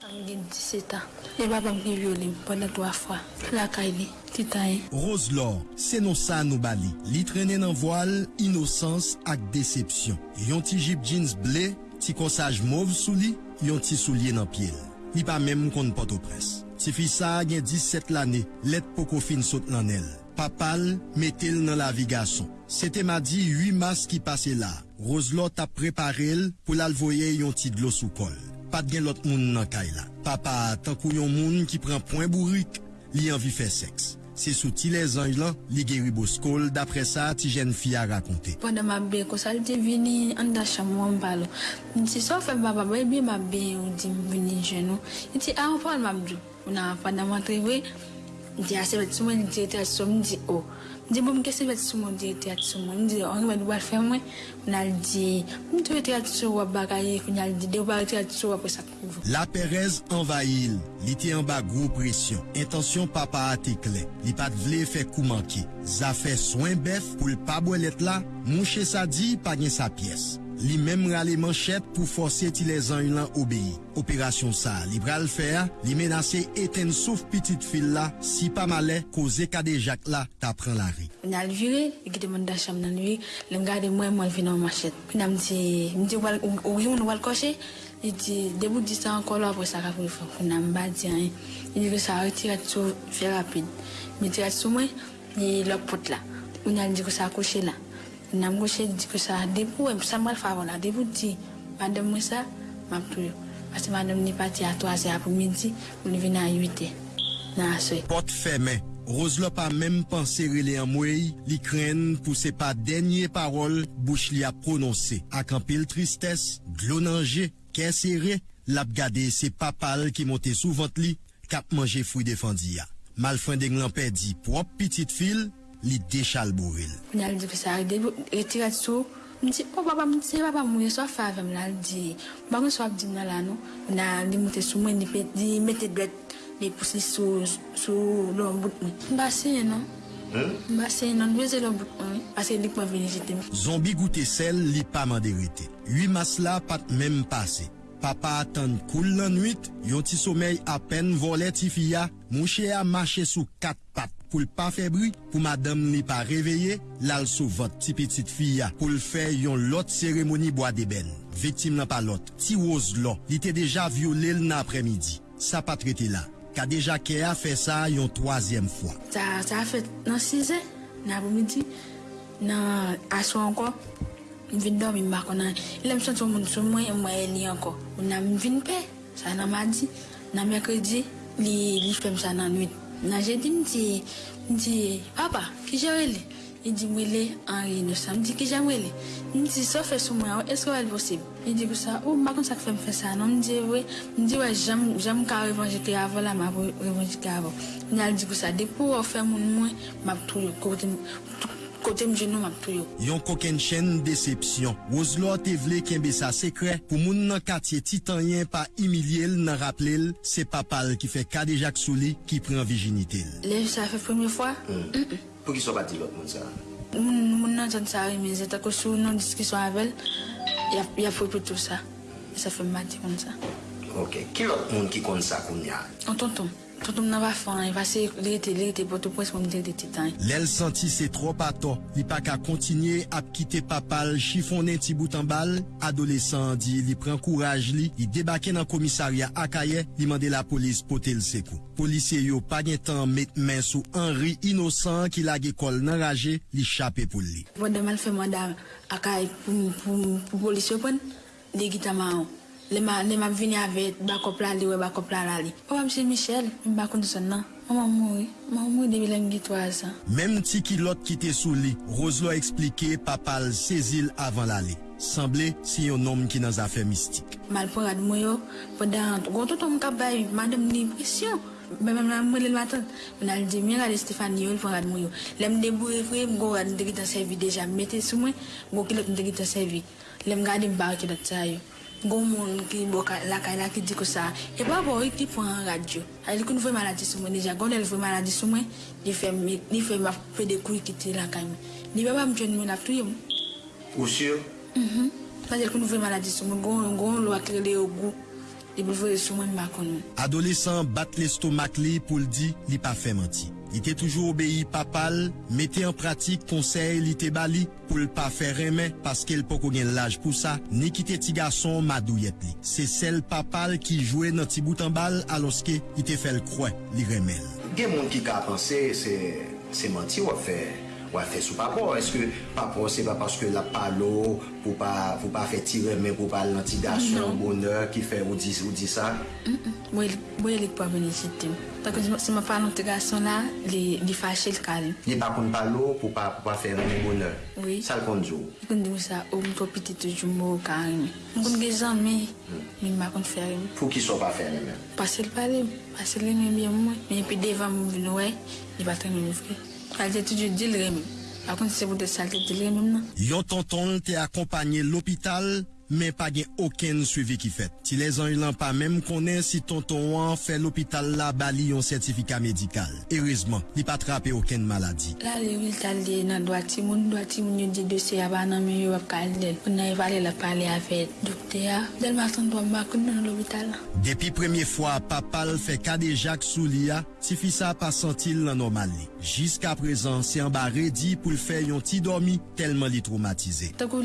Am gen 17 an. E babam ki viole m pwede 3 fwa. La kay li, titayen. Rose Laure, se non sa nou bali. Li trene nan voal, inosans ak decepsyon. Yon ti jip jeans ble, ti konsaj mauve sou li, yon ti souliye nan piel. Li pa mem kon poto pres. Ti fi sa gen 17 lane, let poko fin sot nan el. Papal, metel nan la vi gason. Sete ma di 8 mas ki pase la. Rose Laure tap preparel pou lal voye yon ti dlo sou kol. Pat gen lot moun nan kay la. Papa, tankou yon moun ki pren poin bourrik, li anvi fe seks. Se sou le zanj lan, li geri bo skol, dapre sa ti jen fi a rakonte. Pwede mabbe ko sa li te vini an da chamon palo. Nti so ou vini jenou. Nti a ou pal mabdou. Una pwede matriwe, Mwen di ase vet sou mwen, mwen di ete ati sou mwen, mwen di o. Mwen di mwen mwen kese vet sou mwen, mwen di ete ati sou mwen, mwen di o. An mwen wad fè mwen, mwen al di, mwen tou ete ati sou wap bagaye, mwen al di, de wap ete ati sou wap wè sa kouv. La Perez envahil, li te anba gro presyon, intansyon papa ate kle, li pat vle fè kou manke. Zafè soin bef pou l pa bolet la, mwen che sa di, pa gen sa pyes. Li mem rale manchet pou force ti le zan yon lan obeyi. Operasyon sa, li bral a, li menase eten souf pitit fil la, si pa male, koze kade jak la, ta pran la ri. Unal vire, e gide moun da cham nan wi, lem gade mwen mwen vinan machet. Pina mdi, mdi wal, ou yon wal koshe, li di, debou di sa ankolo apwe sa ka pou fok, kuna mba di an, li di sa retirat sou fe rapide. Mi tirat sou mwen, li lop pot la. Unal di ko sa koshe la. Nam goshe di ko sa debou, em sa mwal favon la, debou di, madem mwen sa, map tou yo. Pase madem ni pati a 3 e apou midi, ou ni vina a 8 e, nan aswe. Pot feme, Rose la pa mem panse rele an mwey, li a prononse. Ak an pil tristes, glonanje, kesere, lap gade se papal ki monte sou vant li, kap manje fwi defandi ya. Mal fwen deng lan pedi li dechal boril. Unal di ko sa retirat sou, mdi, oh papa, papa so la, di, bagon so ap di nan la nou, unal di mwote sou mwen, di, pe, di mette dwet, di pousi sou, sou lon bout mwen. Mba se non, mba se non, dweze lon bout mwen, pase dik mwen veni jete mwen. Zombi goute sel li pa manderite. Hui mas la pat mem pase. Papa atan koul lan nwit, yon ti somey apen volet ti fiya, mouche a mache sou kat pat pou l pa febri, pou madame li pa reveye, lal sou vot ti pitit fiya pou l fe yon lot seremoni boa deben. Viktim nan pa lot, ti woz lo, li te deja viole l nan apremidi. Sa pa trete la, ka deja ke a fe sa yon troasyem fwa. Sa, sa a fet nan 6 e, nan apou midi, nan aswa anko, mvin do mi mbako nan, ilem son sou moun sou mwen, mwen li anko. Nan mvin pe, sa nan madi, nan mekredi, li, li fem sa nan nwit. Nan jen di mdi, mdi, papa, ki jan li? I di mwele Henri Noussa, mdi ki jan wele? Mdi, so fè sou mwen, esko wèl posib? I di pou sa, ou makon sa fèm fè sa, nan mdi wè, mdi wè, jan ka revanjike avon la, mwa revanjike avon. Mdi al di pou sa, depou wè fè moun mwen, mwa pou tou yo kote mwen. Kote mjenou mab tou yo. Yon koken chen decepsyon. Wozlo te vle kenbe sa sekre pou moun nan katye titanyen pa imilye l nan rappele l, se papal ki fe kade jak souli ki pren vijinite l. Le, sa fe premye fwa, Pou ki so pati lot moun sa? moun nan jan sa sou nan diskisyon avel, ya, ya fwe pou tout sa. Sa fe mati kon sa. Ok, ki lot moun ki kon sa koun ya? An tonton, Tonton nan va fan, yi va se li ete li ete boto pwes mwen li ete titan. Lèl santi se tro pato, li pa ka kontinye ap kite papal chifonen ti boutan bal, adolesan di li pren kouraj li, li debake nan komisarya akaye, li mande la polis pote l sekou. Polisye yo pa gen tan met men sou Henry Innocent ki lage kol nan raje, li chape pou li. Wad damal fe manda akaye pou polisye pon, li gita ma an. Lema, lema vini ave bakop la li we bakop la la li. Owa mse Michel, mba kondisyon nan. Maman mouri, maman mouri debi lem gitwaz. Mem ti ki lot ki te sou li, Roslo explike papal sezil avan la li. Semble si yon nom ki nan zafè mistik. Malporad mwoyo, podan, goto tom kabay, madem ni presyon. Mwen mwen mwen mwen lèl matan, mwen al di mwen gade Stefani yo, mwen gade mwen yo. Lèm debou e fwe, mwen gade mwen te gita servi deja, mwen mette sou mwen, mwen gade mwen te gita servi. Lèm gade mwen barke dat sa yo. Gon moun ki boka lakay la ki di ko sa, e pa bo yi ki pou an radyo. A li kon vwe maladi sou mwen, deja gon el vwe maladi sou mwen, li fe ma fe de kou yi ki ti lakay mwen. Ni beba mwen mwen ap touye mwen. Ou syo? Mh-mh. Pas el kon vwe maladi sou mwen, gon gon lwa kre le yo gou, li pou vwe sou mwen bakon mwen. Adolesan bat lestomak li pou ldi li pa fe manti. Li te toujou obéi papal, mette en pratik konsey li te bali pou l pa fe reme paske l poko gen laj pou sa, ni ki te ti gason madou yet li. Se sel papal ki jwe nan ti boutan bal aloske li te fel kwen li remel. Gen moun ki ka panse se, se manti wap fe, wafè sou papò. Eske papò se pa paske la palo pou pa fè tire men pou pa lantidasyon, bonè, ki fè ou di sa? Mwen lèk pou avèni jitim. Tako se ma pa lantidasyon la, li fachè l kalim. Li pa kon palo pou pa fè men bonè? Oui. Sal konjou? Konjou sa, ou mwen pou piti toujou mou kalim. Mwen kon gen zanmè, mwen ma kon fè rèm. Pou ki so pa fè rèm? Pasè l palèm, pasè l rèm mwen mwen mwen. Mwen pi devan mwen vin wè, li batè mwen mwen fè. Toujou di l reme. Bakon se pou de salte di l reme mnen. Yon tonton men pa gen oken suivi ki fet. Ti les an yon pa menm konen si tonton wan fe l'opital la bali yon sertifika medikal. Erizman, li pa trape oken maladi. La li wil talde nan doati moun, doati moun yon di dosye ya ba nan men yo wap kalde. Pou nan evale la pale ave dokte ya. Del matan do bakon nan l'hobital. Depi premye fwa papal fe kade jak sou li ya, ti fi sa pa sentil nan normal li. Jiska prezan, se an ba redi pou l fe yon ti dormi telman li traumatize. Tako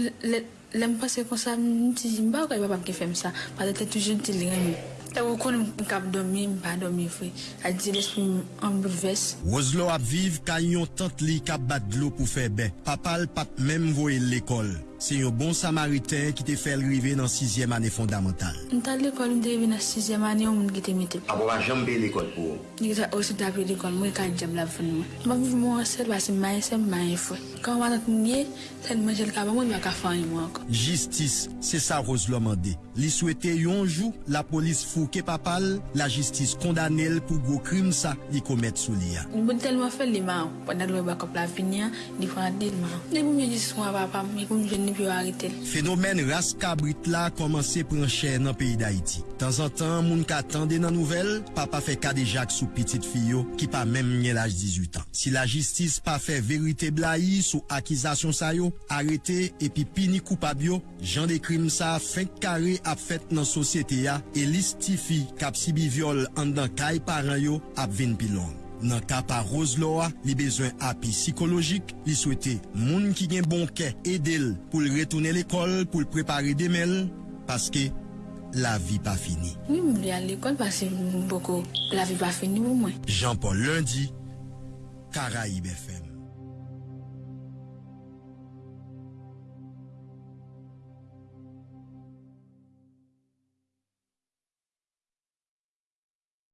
lèm pase kon sa, mwen ti zi mba ou ka yon papam ki fèm sa, pa te toujou ti lè rèm. Te wou kon mwen kap domi, mba domi fwe, a di l'espri mwen bouleves. Wozlo ap viv ka yon tant li kap bat dlo pou fè ben, papal pat mèm voye l'ekol. Se yon bon samariten ki te fel rive nan 6e ane fondamental. M tal l'ekol m devi nan 6e ane ou moun gite mite. Abo wa jambe l'ekol pou? Ni gita osi tabi l'ekol mwen ka jem la fwen mwen. Mba viv mwen sel basi maye se maye fwe. Kan wadat mwenye, sen mwen jel kaba mwen baka fanyi mwen ako. Jistis, se sa Wozlo mande. Li souete yon jou, la polis fouke papal, la jistis kondanel pou go krim sa li komet sou li ya. Mwen telman fel li man, pwanda dwe bakop la finya, di fwa di man. Ne pou mwen jis swan papam, me pou mwen jen moun yo arete. Fenomen ras kabrit la komanse pran chè nan peyi d'Haïti. Tan zan tan moun ka tende nan nouvel, pa pa fe kade jak sou pitit fiyo ki pa menm nye laj 18 an. Si la jistis pa fe verite blai sou akizasyon sayo, arete epi pini koupab yo, jan de krim sa fenk kare ap fet nan sosyete ya, e listifi kap si bi viol an dan kay paran yo ap ven pilon. Nan ka pa Roseloa, li bezwen api psikologik, li souwete moun ki gen bonke edel pou l retoune l'ekol, pou l prepare demel, paske la vi pa fini. Oui, m li al l'ekol paske m boko la vi pa fini ou mwen. Jean-Paul Lundi, Karaib FM.